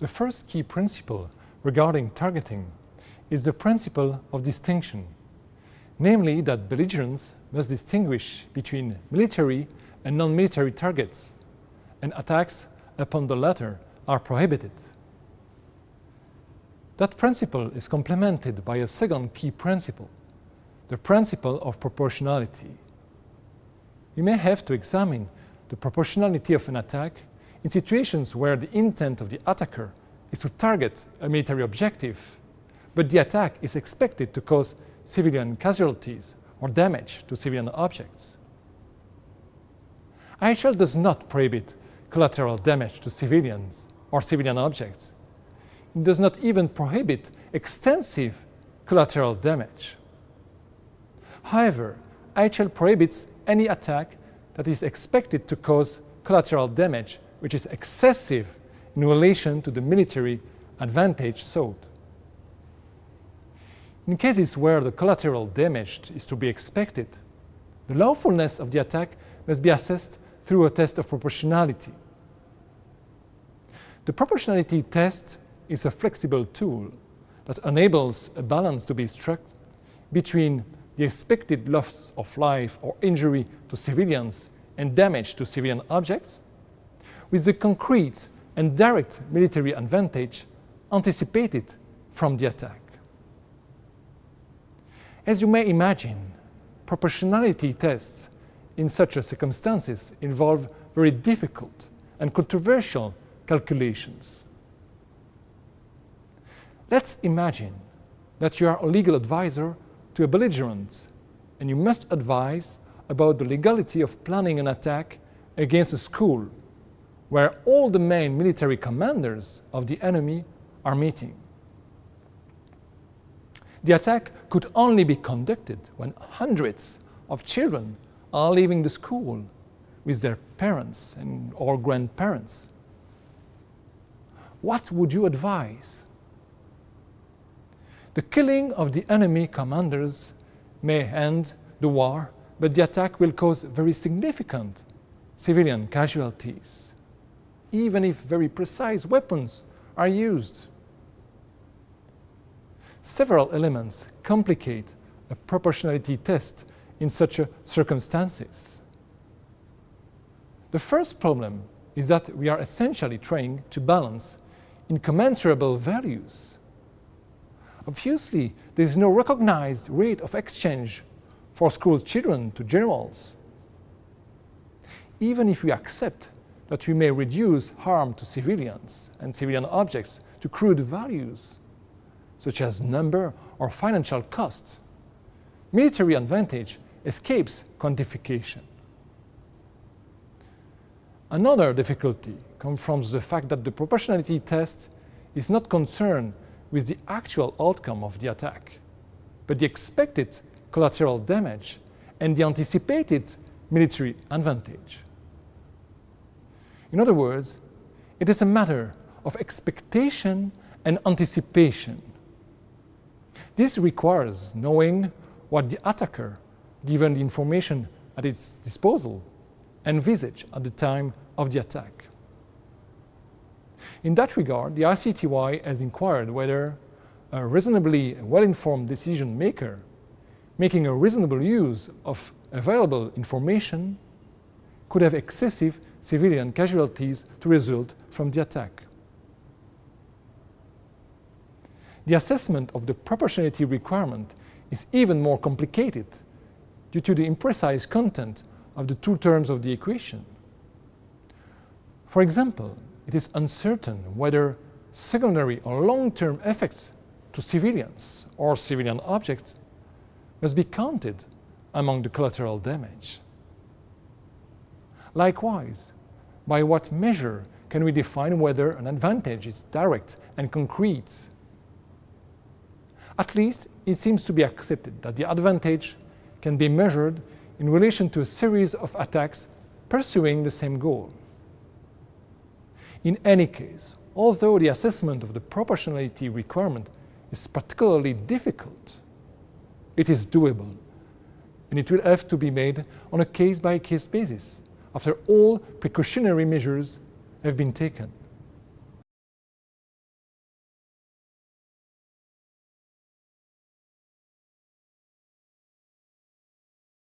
The first key principle regarding targeting is the principle of distinction, namely that belligerents must distinguish between military and non-military targets, and attacks upon the latter are prohibited. That principle is complemented by a second key principle, the principle of proportionality. You may have to examine the proportionality of an attack in situations where the intent of the attacker is to target a military objective, but the attack is expected to cause civilian casualties or damage to civilian objects. IHL does not prohibit collateral damage to civilians or civilian objects. It does not even prohibit extensive collateral damage. However, IHL prohibits any attack that is expected to cause collateral damage which is excessive in relation to the military advantage sought. In cases where the collateral damage is to be expected, the lawfulness of the attack must be assessed through a test of proportionality. The proportionality test is a flexible tool that enables a balance to be struck between the expected loss of life or injury to civilians and damage to civilian objects with the concrete and direct military advantage anticipated from the attack. As you may imagine, proportionality tests in such circumstances involve very difficult and controversial calculations. Let's imagine that you are a legal advisor to a belligerent and you must advise about the legality of planning an attack against a school where all the main military commanders of the enemy are meeting. The attack could only be conducted when hundreds of children are leaving the school with their parents and or grandparents. What would you advise? The killing of the enemy commanders may end the war, but the attack will cause very significant civilian casualties even if very precise weapons are used. Several elements complicate a proportionality test in such circumstances. The first problem is that we are essentially trying to balance incommensurable values. Obviously, there is no recognized rate of exchange for school children to generals. Even if we accept that we may reduce harm to civilians and civilian objects to crude values, such as number or financial costs. Military advantage escapes quantification. Another difficulty comes from the fact that the proportionality test is not concerned with the actual outcome of the attack, but the expected collateral damage and the anticipated military advantage. In other words, it is a matter of expectation and anticipation. This requires knowing what the attacker, given the information at its disposal, envisaged at the time of the attack. In that regard, the ICTY has inquired whether a reasonably well-informed decision maker making a reasonable use of available information could have excessive civilian casualties to result from the attack. The assessment of the proportionality requirement is even more complicated due to the imprecise content of the two terms of the equation. For example, it is uncertain whether secondary or long-term effects to civilians or civilian objects must be counted among the collateral damage. Likewise, by what measure can we define whether an advantage is direct and concrete? At least it seems to be accepted that the advantage can be measured in relation to a series of attacks pursuing the same goal. In any case, although the assessment of the proportionality requirement is particularly difficult, it is doable and it will have to be made on a case-by-case -case basis after all precautionary measures have been taken.